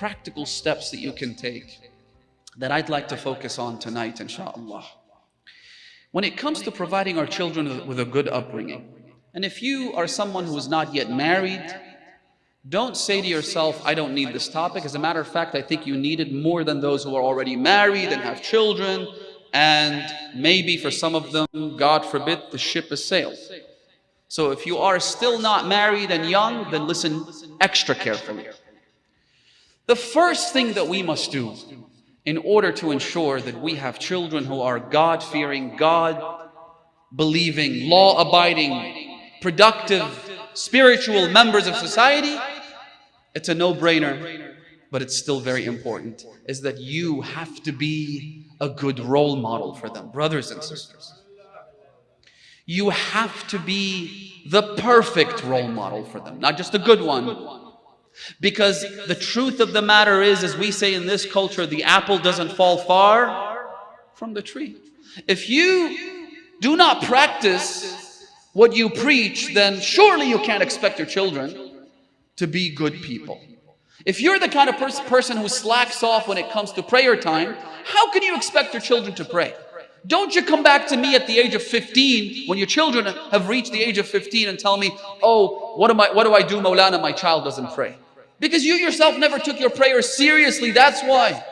practical steps that you can take that I'd like to focus on tonight, inshallah. When it comes to providing our children with a good upbringing, and if you are someone who is not yet married, don't say to yourself, I don't need this topic. As a matter of fact, I think you need it more than those who are already married and have children. And maybe for some of them, God forbid, the ship has sailed. So if you are still not married and young, then listen extra carefully. The first thing that we must do in order to ensure that we have children who are God-fearing, God-believing, law-abiding, productive, spiritual members of society, it's a no-brainer, but it's still very important, is that you have to be a good role model for them, brothers and sisters. You have to be the perfect role model for them, not just a good one. Because the truth of the matter is, as we say in this culture, the apple doesn't fall far from the tree. If you do not practice what you preach, then surely you can't expect your children to be good people. If you're the kind of pers person who slacks off when it comes to prayer time, how can you expect your children to pray? Don't you come back to me at the age of 15 when your children have reached the age of 15 and tell me, oh, what, am I, what do I do, Maulana? My child doesn't pray. Because you yourself never took your prayer seriously, that's why.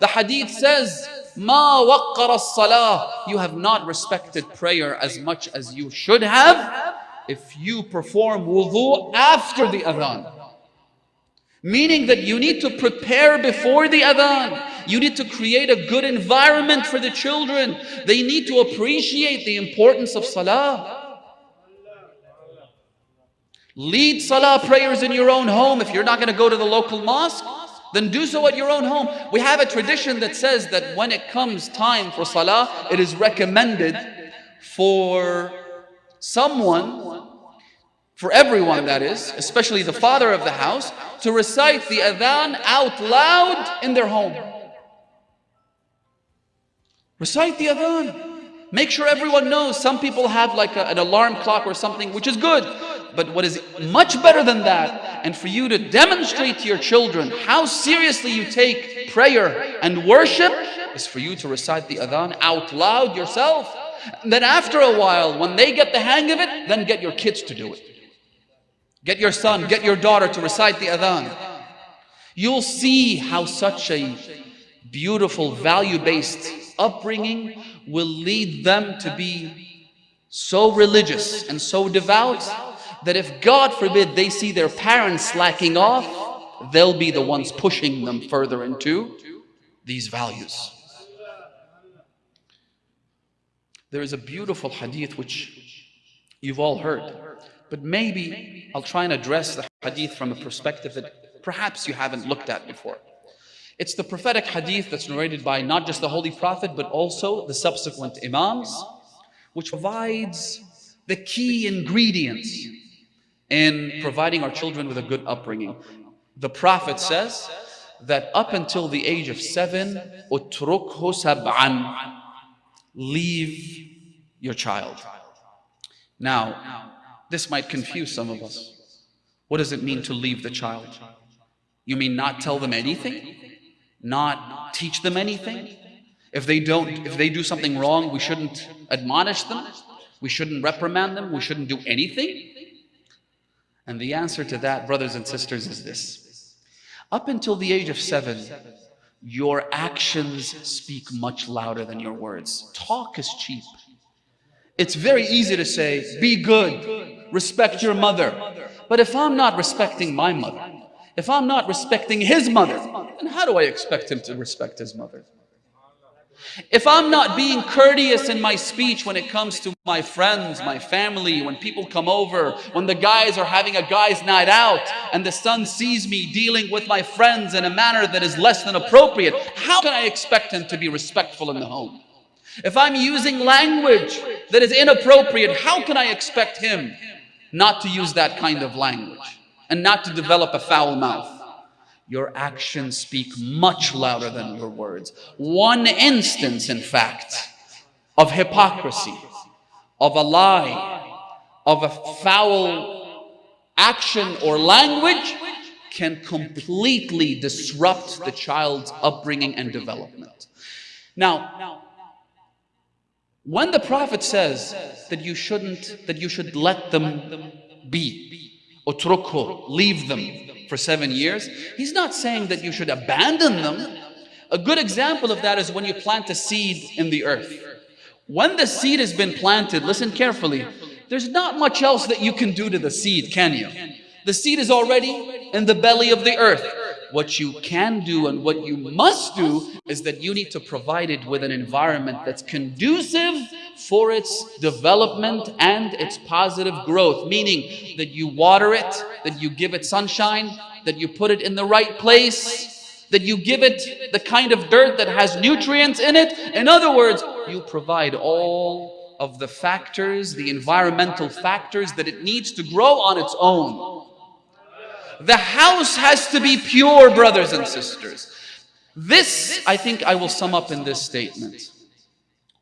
The hadith says, Ma salah. You have not respected prayer as much as you should have if you perform wudu after the adhan. Meaning that you need to prepare before the adhan. You need to create a good environment for the children. They need to appreciate the importance of salah. Lead salah prayers in your own home. If you're not going to go to the local mosque, then do so at your own home. We have a tradition that says that when it comes time for salah, it is recommended for someone, for everyone that is, especially the father of the house, to recite the adhan out loud in their home. Recite the adhan. Make sure everyone knows. Some people have like a, an alarm clock or something, which is good. But what is much better than that, and for you to demonstrate to your children how seriously you take prayer and worship, is for you to recite the adhan out loud yourself. Then after a while, when they get the hang of it, then get your kids to do it. Get your son, get your daughter to recite the adhan. You'll see how such a beautiful value-based upbringing will lead them to be so religious and so devout that if God forbid they see their parents slacking off, they'll be the ones pushing them further into these values. There is a beautiful hadith which you've all heard, but maybe I'll try and address the hadith from a perspective that perhaps you haven't looked at before. It's the prophetic hadith that's narrated by not just the Holy Prophet, but also the subsequent Imams, which provides the key ingredients in providing our children with a good upbringing. The Prophet says that up until the age of seven, utrukhu sab'an, leave your child. Now, this might confuse some of us. What does it mean to leave the child? You mean not tell them anything? Not teach them anything? If they don't, if they do something wrong, we shouldn't admonish them? We shouldn't reprimand them? We shouldn't do anything? And the answer to that, brothers and sisters, is this. Up until the age of seven, your actions speak much louder than your words. Talk is cheap. It's very easy to say, be good, respect your mother. But if I'm not respecting my mother, if I'm not respecting his mother, then how do I expect him to respect his mother? If I'm not being courteous in my speech when it comes to my friends, my family, when people come over, when the guys are having a guy's night out and the son sees me dealing with my friends in a manner that is less than appropriate, how can I expect him to be respectful in the home? If I'm using language that is inappropriate, how can I expect him not to use that kind of language and not to develop a foul mouth? Your actions speak much louder than your words. One instance, in fact, of hypocrisy, of a lie, of a foul action or language can completely disrupt the child's upbringing and development. Now, when the Prophet says that you shouldn't, that you should let them be, utrukhu, leave them for seven years, he's not saying that you should abandon them. A good example of that is when you plant a seed in the earth. When the seed has been planted, listen carefully, there's not much else that you can do to the seed, can you? The seed is already in the belly of the earth. What you can do and what you must do is that you need to provide it with an environment that's conducive for its development and its positive growth. Meaning that you water it, that you give it sunshine, that you put it in the right place, that you give it the kind of dirt that has nutrients in it. In other words, you provide all of the factors, the environmental factors that it needs to grow on its own. The house has to be pure, brothers and sisters. This, I think I will sum up in this statement.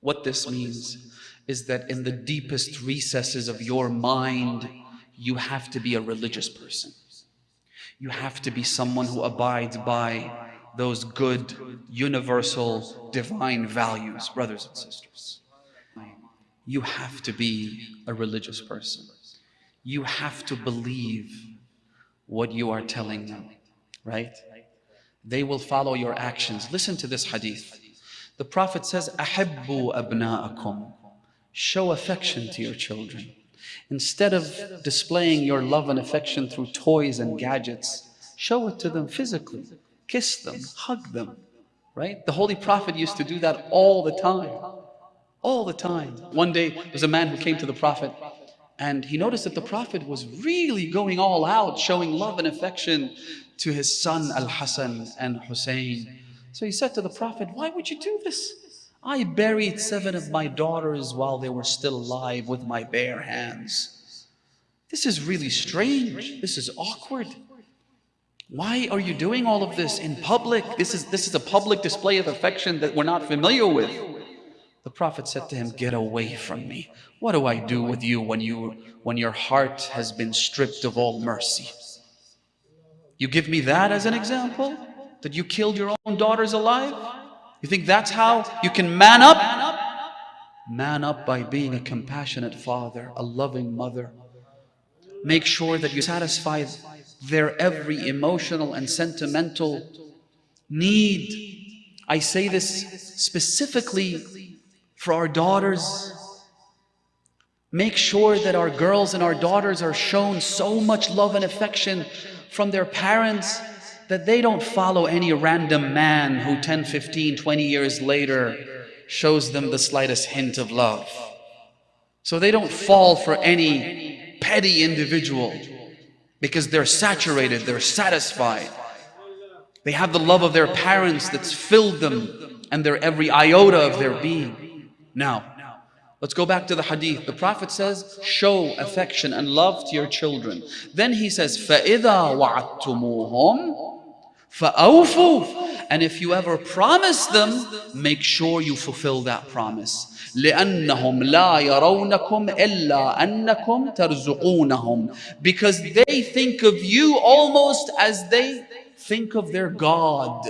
What this means is that in the deepest recesses of your mind, you have to be a religious person. You have to be someone who abides by those good, universal, divine values, brothers and sisters. You have to be a religious person. You have to believe what you are telling them, right? They will follow your actions. Listen to this hadith. The Prophet says, Ahibbu abna'akum. Show affection to your children. Instead of displaying your love and affection through toys and gadgets, show it to them physically. Kiss them, hug them, right? The Holy Prophet used to do that all the time. All the time. One day, there was a man who came to the Prophet and he noticed that the Prophet was really going all out, showing love and affection to his son Al-Hassan and Hussein. So he said to the Prophet, why would you do this? I buried seven of my daughters while they were still alive with my bare hands. This is really strange. This is awkward. Why are you doing all of this in public? This is, this is a public display of affection that we're not familiar with. The Prophet said to him, Get away from me. What do I do with you when, you when your heart has been stripped of all mercy? You give me that as an example? That you killed your own daughters alive? You think that's how you can man up? Man up by being a compassionate father, a loving mother. Make sure that you satisfy their every emotional and sentimental need. I say this specifically for our daughters. Make sure that our girls and our daughters are shown so much love and affection from their parents that they don't follow any random man who 10, 15, 20 years later shows them the slightest hint of love. So they don't fall for any petty individual because they're saturated, they're satisfied. They have the love of their parents that's filled them and their every iota of their being. Now, let's go back to the hadith. The Prophet says, show affection and love to your children. Then he says, فَإِذَا وَعَدْتُمُوهُمْ فَأَوْفُوا And if you ever promise them, make sure you fulfill that promise. لأنهم لا يرونكم إلا أنكم ترزقونهم because they think of you almost as they think of their God.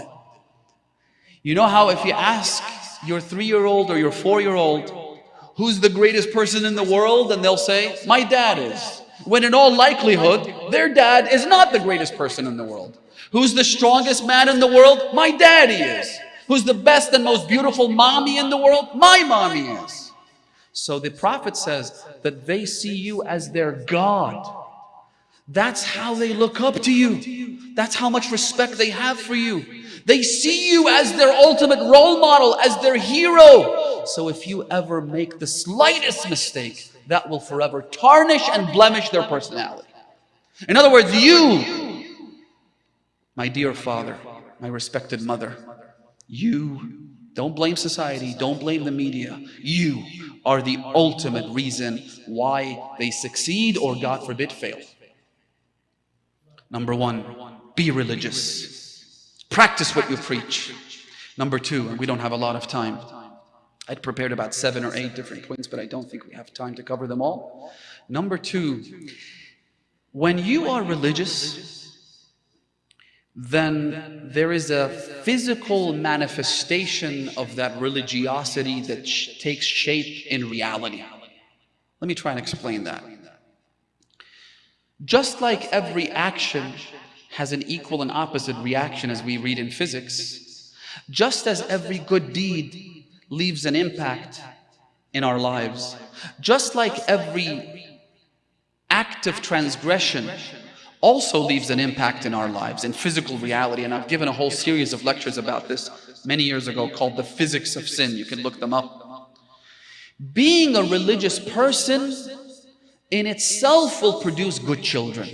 You know how if you ask your three-year-old or your four-year-old, who's the greatest person in the world? And they'll say, my dad is. When in all likelihood, their dad is not the greatest person in the world. Who's the strongest man in the world? My daddy is. Who's the best and most beautiful mommy in the world? My mommy is. So the Prophet says that they see you as their God. That's how they look up to you. That's how much respect they have for you. They see you as their ultimate role model, as their hero. So if you ever make the slightest mistake, that will forever tarnish and blemish their personality. In other words, you, my dear father, my respected mother, you, don't blame society, don't blame the media. You are the ultimate reason why they succeed or, God forbid, fail. Number one, be religious. Practice what you preach. Number two, and we don't have a lot of time. I'd prepared about seven or eight different points, but I don't think we have time to cover them all. Number two, when you are religious, then there is a physical manifestation of that religiosity that sh takes shape in reality. Let me try and explain that. Just like every action has an equal and opposite reaction as we read in physics, just as every good deed leaves an impact in our lives, just like every act of transgression also leaves an impact in our lives, in physical reality. And I've given a whole series of lectures about this many years ago called The Physics of Sin. You can look them up. Being a religious person in itself will produce good children.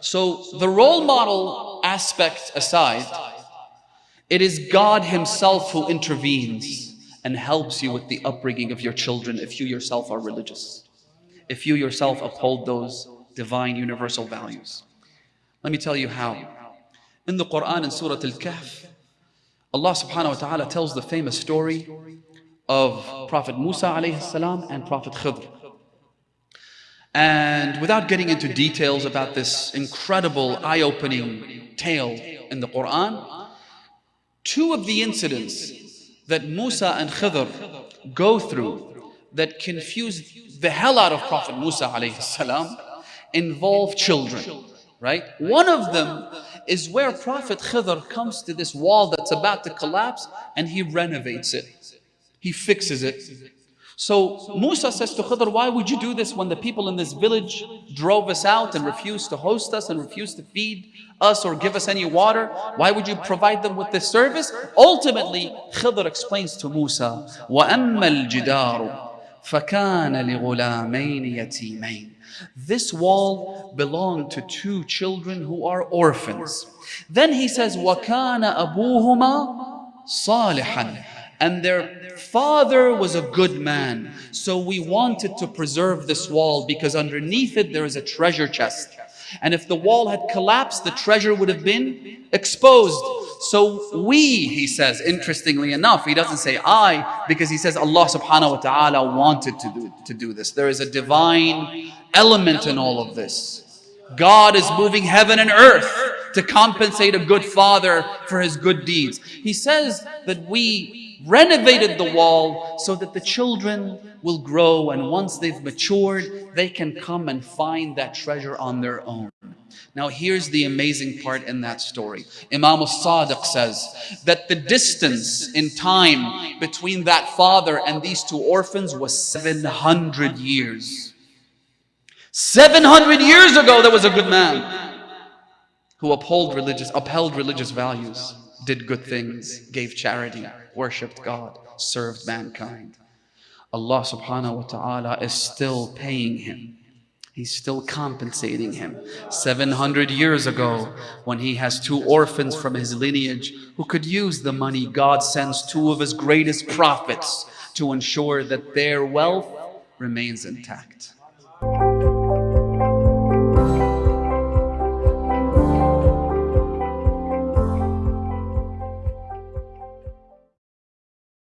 So the role model aspect aside, it is God himself who intervenes and helps you with the upbringing of your children if you yourself are religious. If you yourself uphold those divine universal values. Let me tell you how. In the Quran in Surah Al-Kahf, Allah subhanahu wa ta'ala tells the famous story of Prophet Musa alayhi salam and Prophet Khidr. And without getting into details about this incredible eye-opening tale in the Quran, two of the incidents that Musa and Khidr go through that confuse the hell out of Prophet Musa alayhi salam involve children, right? One of them is where Prophet Khidr comes to this wall that's about to collapse and he renovates it. He fixes it. So Musa says to Khidr, why would you do this when the people in this village drove us out and refused to host us and refused to feed us or give us any water? Why would you provide them with this service? Ultimately, Khidr explains to Musa, وَأَمَّا الْجِدَارُ فَكَانَ لِغُلَامَيْنِ يَتِيمَيْنِ this wall belonged to two children who are orphans. Then he says, وَكَانَ أَبُوهُمَا صَالِحًا And their father was a good man. So we wanted to preserve this wall because underneath it there is a treasure chest. And if the wall had collapsed, the treasure would have been exposed. So we, he says, interestingly enough, he doesn't say I, because he says Allah subhanahu wa ta'ala wanted to do, to do this. There is a divine element in all of this. God is moving heaven and earth to compensate a good father for his good deeds. He says that we renovated the wall so that the children will grow and once they've matured, they can come and find that treasure on their own. Now here's the amazing part in that story. Imam al-Sadiq says that the distance in time between that father and these two orphans was 700 years. 700 years ago there was a good man who upheld religious, upheld religious values, did good things, gave charity, worshipped God, served mankind. Allah subhanahu wa ta'ala is still paying him. He's still compensating him. 700 years ago, when he has two orphans from his lineage who could use the money, God sends two of his greatest prophets to ensure that their wealth remains intact.